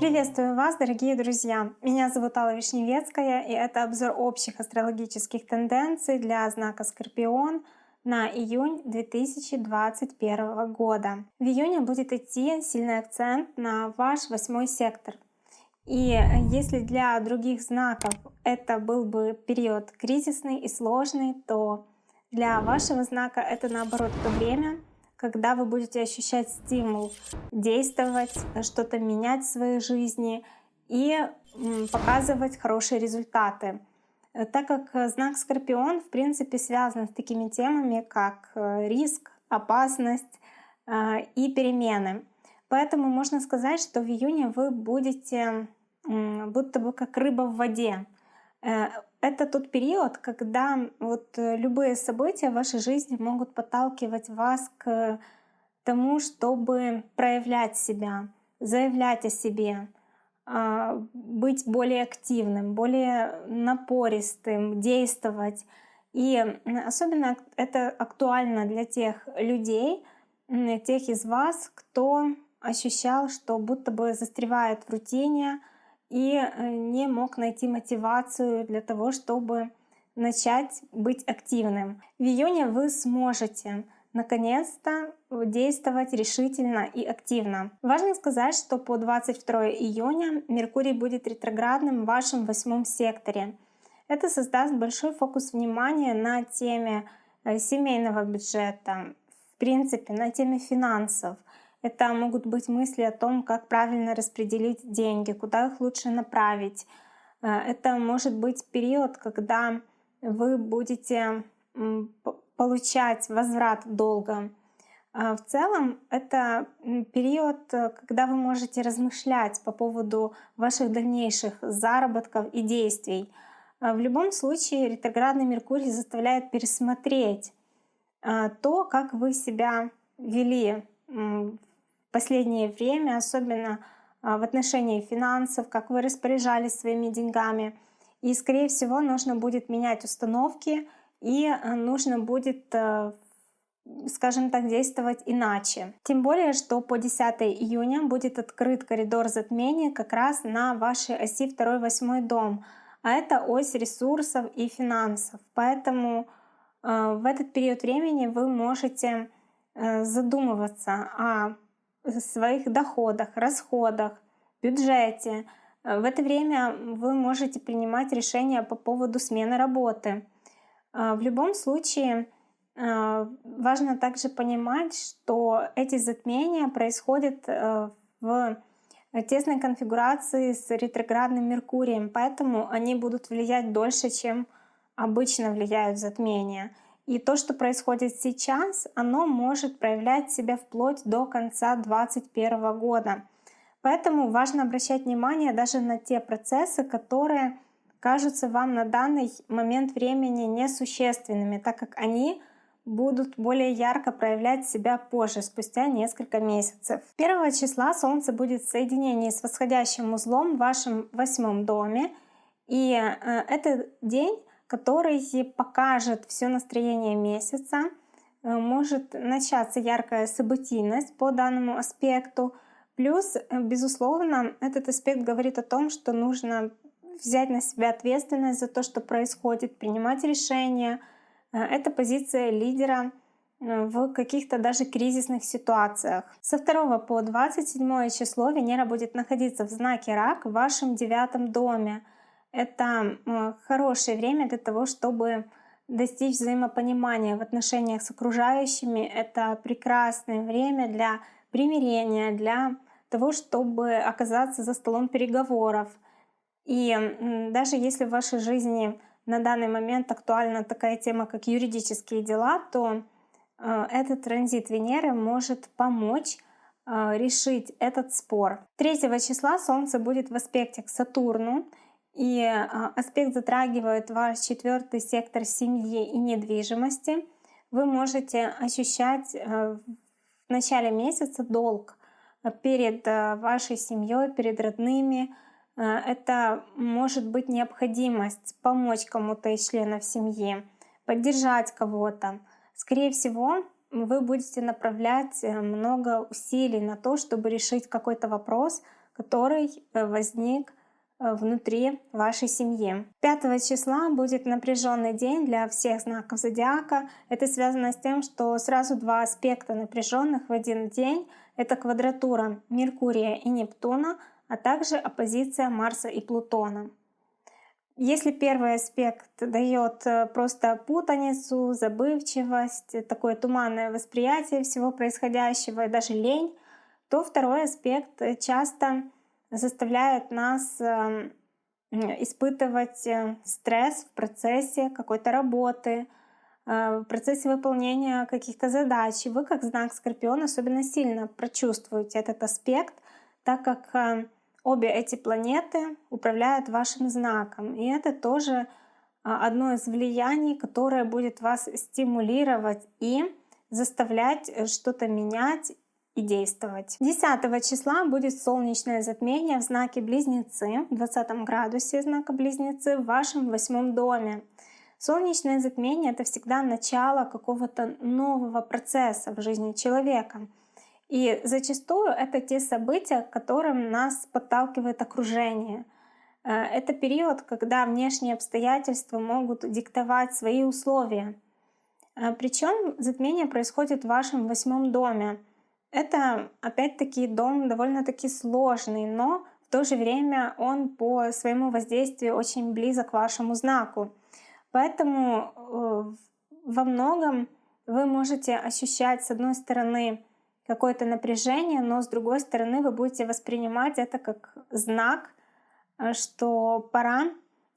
Приветствую вас, дорогие друзья! Меня зовут Алла Вишневецкая, и это обзор общих астрологических тенденций для знака Скорпион на июнь 2021 года. В июне будет идти сильный акцент на ваш восьмой сектор. И если для других знаков это был бы период кризисный и сложный, то для вашего знака это наоборот то время, когда вы будете ощущать стимул действовать, что-то менять в своей жизни и показывать хорошие результаты. Э, так как знак Скорпион в принципе связан с такими темами, как э, риск, опасность э, и перемены. Поэтому можно сказать, что в июне вы будете будто бы как рыба в воде. Это тот период, когда вот э, любые события в вашей жизни могут подталкивать вас к тому, чтобы проявлять себя, заявлять о себе, а, быть более активным, более напористым, действовать. И особенно это актуально для тех людей, тех из вас, кто ощущал, что будто бы застревает в рутине, и э, не мог найти мотивацию для того, чтобы начать быть активным. В июне вы сможете наконец-то действовать решительно и активно. Важно сказать, что по 22 июня Меркурий будет ретроградным в вашем восьмом секторе. Это создаст большой фокус внимания на теме э, семейного бюджета, в принципе, на теме финансов — это могут быть мысли о том, как правильно распределить деньги, куда их лучше направить. Э, это может быть период, когда вы будете получать возврат долга. Э, в целом это период, когда вы можете размышлять по поводу ваших дальнейших заработков и действий. Э, в любом случае ретроградный Меркурий заставляет пересмотреть то, как вы себя вели в последнее время, особенно а, в отношении финансов, как вы распоряжались своими деньгами. И, скорее всего, нужно будет менять установки и а, нужно будет, а, скажем так, действовать иначе. Тем более, что по 10 июня будет открыт коридор затмения как раз на вашей оси 2-8 дом. А это ось ресурсов и финансов. Поэтому в этот период времени вы можете задумываться о своих доходах, расходах, бюджете. В это время вы можете принимать решения по поводу смены работы. А, в любом случае, а, важно также понимать, что эти затмения происходят э, в тесной конфигурации с ретроградным Меркурием, поэтому они будут влиять дольше, чем обычно влияют затмения. И то, что происходит сейчас, оно может проявлять себя вплоть до конца 2021 года. Поэтому важно обращать внимание даже на те процессы, которые кажутся вам на данный момент времени несущественными, так как они будут более ярко проявлять себя позже, спустя несколько месяцев. 1 числа Солнце будет в соединении с восходящим узлом в вашем восьмом доме. И э, этот день который покажет все настроение месяца. Э, может начаться яркая событийность по данному аспекту. Плюс, э, безусловно, этот аспект говорит о том, что нужно взять на себя ответственность за то, что происходит, принимать решения. Э, это позиция лидера в каких-то даже кризисных ситуациях. Со 2 по 27 число Венера будет находиться в знаке Рак в вашем девятом доме. Это хорошее время для того, чтобы достичь взаимопонимания в отношениях с окружающими. Это прекрасное время для примирения, для того, чтобы оказаться за столом переговоров. И даже если в вашей жизни на данный момент актуальна такая тема, как юридические дела, то э, этот транзит Венеры может помочь э, решить этот спор. 3 числа Солнце будет в аспекте к Сатурну, и а, аспект затрагивает ваш четвертый сектор семьи и недвижимости. Вы можете ощущать э, в начале месяца долг перед э, вашей семьей, перед родными. Э, это может быть необходимость помочь кому-то из членов семьи, поддержать кого-то. Скорее всего, вы будете направлять э, много усилий на то, чтобы решить какой-то вопрос, который э, возник э, внутри вашей семьи. 5 числа будет напряженный день для всех знаков зодиака. Это связано с тем, что сразу два аспекта напряженных в один день. Это квадратура Меркурия и Нептуна, а также оппозиция Марса и Плутона. Если первый аспект дает э, просто путаницу, забывчивость, такое туманное восприятие всего происходящего и даже лень, то второй аспект часто заставляет нас эм, испытывать э, стресс в процессе какой-то работы, э, в процессе выполнения каких-то задач. И вы, как знак Скорпион, особенно сильно прочувствуете этот аспект, так как обе эти планеты управляют вашим знаком. И это тоже а, одно из влияний, которое будет вас стимулировать и заставлять э, что-то менять и действовать. 10 числа будет солнечное затмение в знаке Близнецы, в 20 градусе знака Близнецы в вашем восьмом доме. Солнечное затмение — это всегда начало какого-то нового процесса в жизни человека — и зачастую это те события, которым нас подталкивает окружение. Э, это период, когда внешние обстоятельства могут диктовать свои условия. Э, Причем затмение происходит в вашем восьмом доме. Это опять-таки дом довольно-таки сложный, но в то же время он по своему воздействию очень близок к вашему знаку. Поэтому э, во многом вы можете ощущать, с одной стороны, какое-то напряжение, но с другой стороны вы будете воспринимать это как знак, э, что пора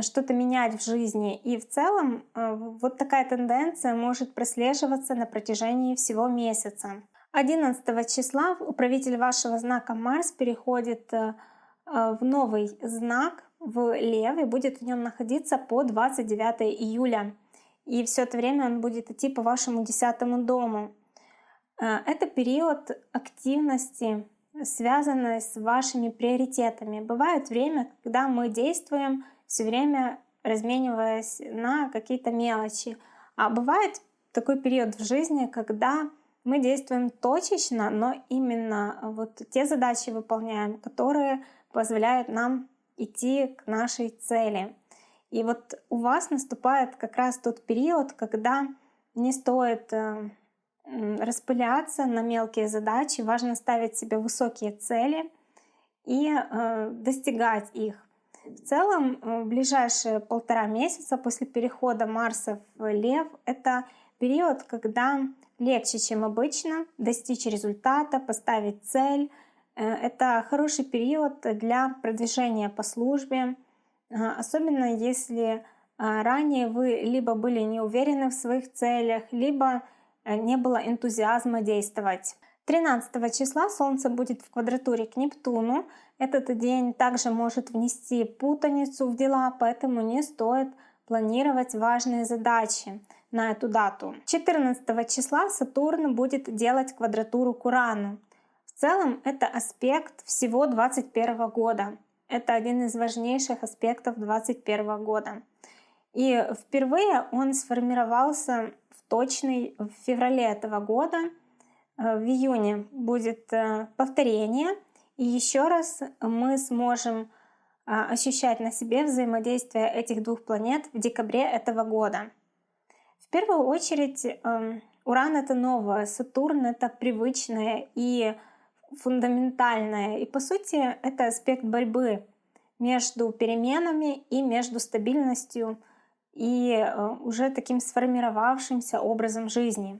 что-то менять в жизни. И в целом э, вот такая тенденция может прослеживаться на протяжении всего месяца. 11 числа управитель вашего знака Марс переходит э, в новый знак, в Лев, и будет в нем находиться по 29 июля. И все это время он будет идти по вашему десятому дому. Э, это период активности, связанный с вашими приоритетами. Бывает время, когда мы действуем все время размениваясь на какие-то мелочи. А бывает такой период в жизни, когда мы действуем точечно, но именно вот те задачи выполняем, которые позволяют нам идти к нашей цели. И вот у вас наступает как раз тот период, когда не стоит э, распыляться на мелкие задачи, важно ставить себе высокие цели и э, достигать их. В целом, э, в ближайшие полтора месяца после перехода Марса в Лев — это период, когда легче, чем обычно, достичь результата, поставить цель. Э, это хороший период для продвижения по службе, особенно если ранее вы либо были не уверены в своих целях, либо Э, не было энтузиазма действовать. 13 числа Солнце будет в квадратуре к Нептуну. Этот день также может внести путаницу в дела, поэтому не стоит планировать важные задачи на эту дату. 14 числа Сатурн будет делать квадратуру к Урану. В целом это аспект всего 2021 года. Это один из важнейших аспектов 2021 года. И впервые он сформировался точный в феврале этого года. Э, в июне будет э, повторение. И еще раз мы сможем э, ощущать на себе взаимодействие этих двух планет в декабре этого года. В первую очередь эм, Уран — это новое, Сатурн — это привычное и фундаментальное. И по сути это аспект борьбы между переменами и между стабильностью и э, уже таким сформировавшимся образом жизни.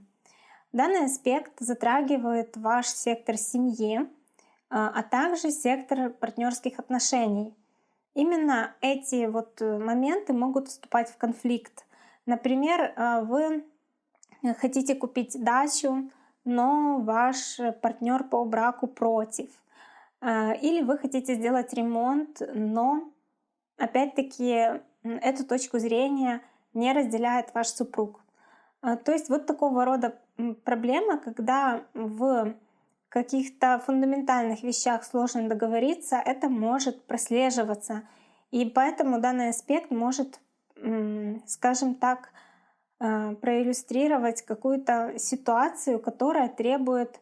Данный аспект затрагивает ваш сектор семьи, э, а также сектор партнерских отношений. Именно эти вот э, моменты могут вступать в конфликт. Например, вы хотите купить дачу, но ваш партнер по браку против. Или вы хотите сделать ремонт, но опять-таки эту точку зрения не разделяет ваш супруг. То есть вот такого рода проблема, когда в каких-то фундаментальных вещах сложно договориться, это может прослеживаться. И поэтому данный аспект может, скажем так, э, проиллюстрировать какую-то ситуацию, которая требует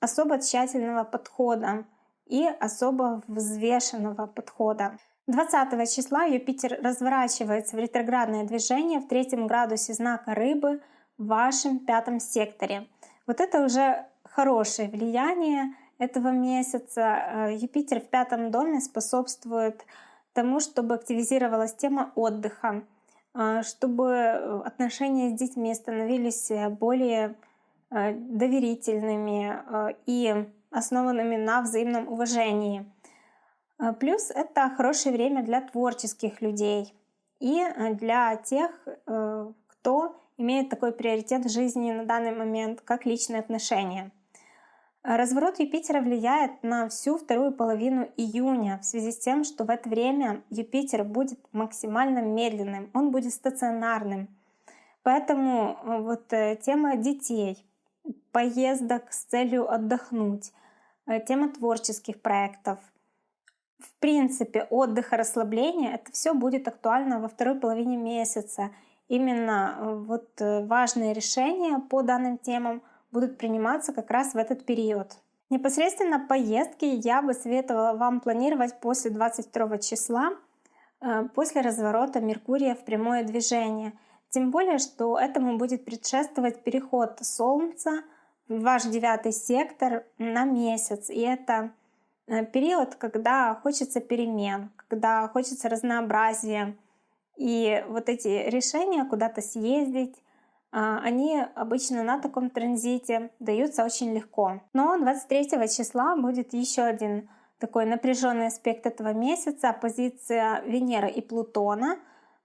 особо тщательного подхода и особо взвешенного подхода. 20 числа Юпитер разворачивается в ретроградное движение в третьем градусе знака рыбы в вашем пятом секторе. Вот это уже хорошее влияние этого месяца. Э, Юпитер в пятом доме способствует тому, чтобы активизировалась тема отдыха, э, чтобы отношения с детьми становились более э, доверительными и основанными на взаимном уважении. Э, плюс это хорошее время для творческих людей и э, для тех, э, кто имеет такой приоритет в жизни на данный момент, как личные отношения. Разворот Юпитера влияет на всю вторую половину июня в связи с тем, что в это время Юпитер будет максимально медленным, он будет стационарным. Поэтому вот тема детей, поездок с целью отдохнуть, тема творческих проектов — в принципе, отдых и расслабление, это все будет актуально во второй половине месяца. Именно э, вот э, важные решения по данным темам будут приниматься как раз в этот период. Непосредственно поездки я бы советовала вам планировать после 22 числа, э, после разворота Меркурия в прямое движение. Тем более, что этому будет предшествовать переход Солнца в ваш девятый сектор на месяц. И это Э, период, когда хочется перемен, когда хочется разнообразия. И вот эти решения куда-то съездить, они обычно на таком транзите даются очень легко. Но 23 числа будет еще один такой напряженный аспект этого месяца, позиция Венеры и Плутона.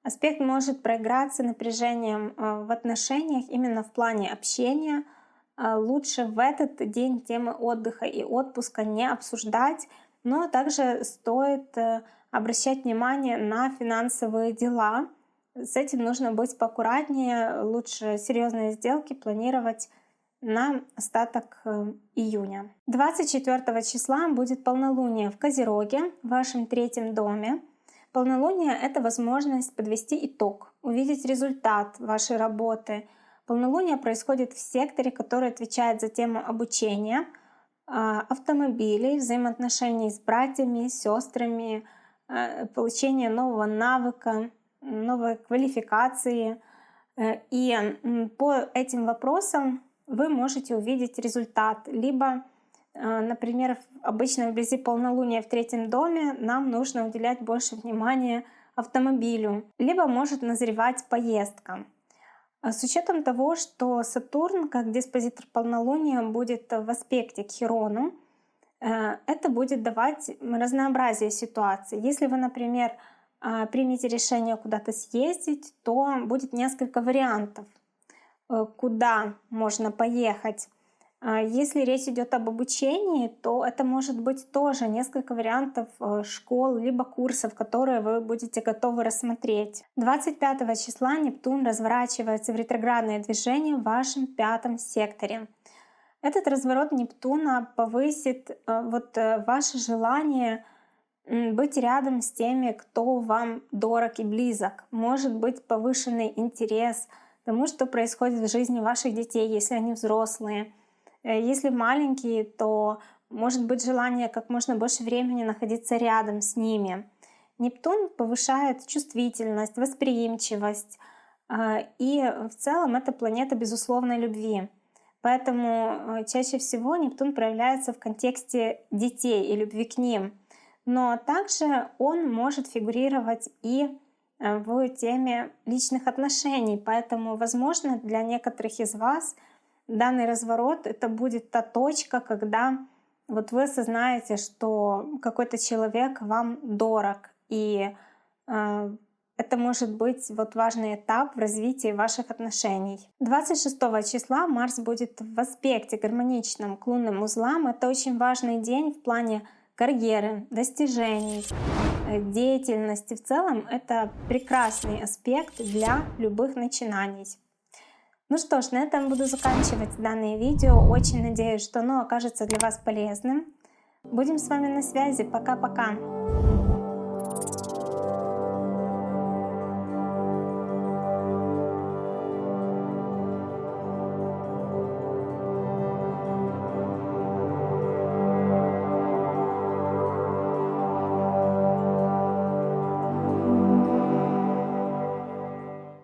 Аспект может проиграться напряжением э, в отношениях именно в плане общения — а, лучше в этот день темы отдыха и отпуска не обсуждать, но также стоит э, обращать внимание на финансовые дела. С этим нужно быть поаккуратнее, лучше серьезные сделки планировать на остаток э, июня. 24 числа будет полнолуние в Козероге, в вашем третьем доме. Полнолуние — это возможность подвести итог, увидеть результат вашей работы — Полнолуние происходит в секторе, который отвечает за тему обучения, а, автомобилей, взаимоотношений с братьями, сестрами, а, получения нового навыка, новой квалификации. Э, и по этим вопросам вы можете увидеть результат. Либо, а, например, обычно вблизи полнолуния в третьем доме нам нужно уделять больше внимания автомобилю. Либо может назревать поездка. А с учетом того, что Сатурн как диспозитор полнолуния будет в аспекте к Хирону, э, это будет давать разнообразие ситуаций. Если вы, например, примете решение куда-то съездить, то будет несколько вариантов, э, куда можно поехать. А если речь идет об обучении, то это может быть тоже несколько вариантов э, школ либо курсов, которые вы будете готовы рассмотреть. 25 числа Нептун разворачивается в ретроградное движение в вашем пятом секторе. Этот разворот Нептуна повысит э, вот ваше желание быть рядом с теми, кто вам дорог и близок. Может быть повышенный интерес тому, что происходит в жизни ваших детей, если они взрослые Э, если маленькие, то может быть желание как можно больше времени находиться рядом с ними. Нептун повышает чувствительность, восприимчивость, а, и в целом это планета безусловной любви. Поэтому э, чаще всего Нептун проявляется в контексте детей и любви к ним. Но также он может фигурировать и э, в теме личных отношений. Поэтому, возможно, для некоторых из вас — данный разворот это будет та точка, когда вот вы осознаете, что какой-то человек вам дорог, и э, это может быть вот важный этап в развитии ваших отношений. 26 числа Марс будет в аспекте гармоничном к лунным узлам. Это очень важный день в плане карьеры, достижений, э, деятельности. В целом это прекрасный аспект для любых начинаний. Ну что ж, на этом буду заканчивать данное видео. Очень надеюсь, что оно окажется для вас полезным. Будем с вами на связи. Пока-пока.